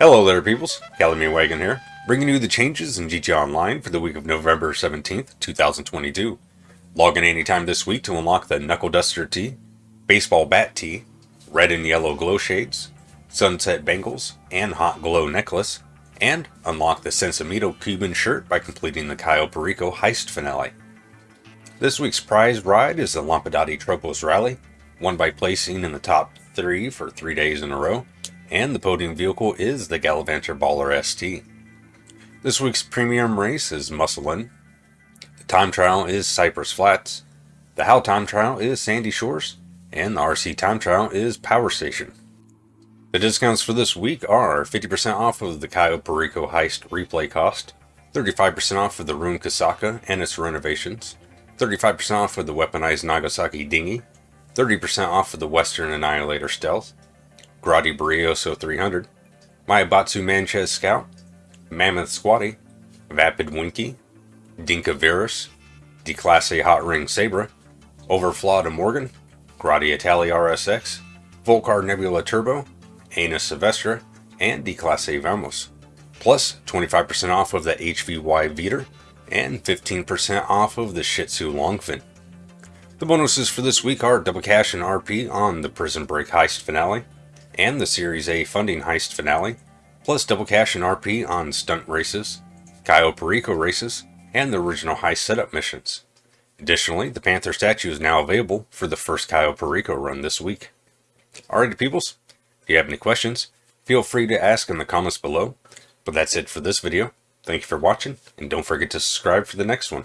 Hello there peoples, Calumet Wagon here, bringing you the changes in GTA Online for the week of November 17th, 2022. Log in anytime this week to unlock the Knuckle Duster Tee, Baseball Bat Tee, Red and Yellow Glow Shades, Sunset Bangles, and Hot Glow Necklace, and unlock the Sensimito Cuban shirt by completing the Cayo Perico Heist Finale. This week's prize ride is the Lampadati Tropos Rally, won by placing in the top three for three days in a row, and the podium vehicle is the Gallivanter Baller ST. This week's premium race is Musselin. The time trial is Cypress Flats. The How time trial is Sandy Shores. And the RC time trial is Power Station. The discounts for this week are 50% off of the Cayo Perico Heist replay cost, 35% off of the Rune Kosatka and its renovations, 35% off of the weaponized Nagasaki dinghy, 30% off of the Western Annihilator Stealth, Grotti Brioso 300, Maibatsu Manchez Scout, Mammoth Squaddie, Vapid Winky, Dinka Virus, Declasse Hot Ring Sabre, Overflod Morgan, Grotti Itali RSX, Vulcar Nebula Turbo, Anus Silvestre, and Declasse Vamos. Plus 25% off of the HVY Vetir and 15% off of the Shitzu Longfin. The bonuses for this week are double cash and RP on the Prison Break Heist finale, and the Series A funding heist finale, plus double cash and RP on stunt races, Cayo Perico races, and the original heist setup missions. Additionally, the Panther statue is now available for the first Cayo Perico run this week. Alrighty peoples, if you have any questions, feel free to ask in the comments below. But that's it for this video. Thank you for watching, and don't forget to subscribe for the next one.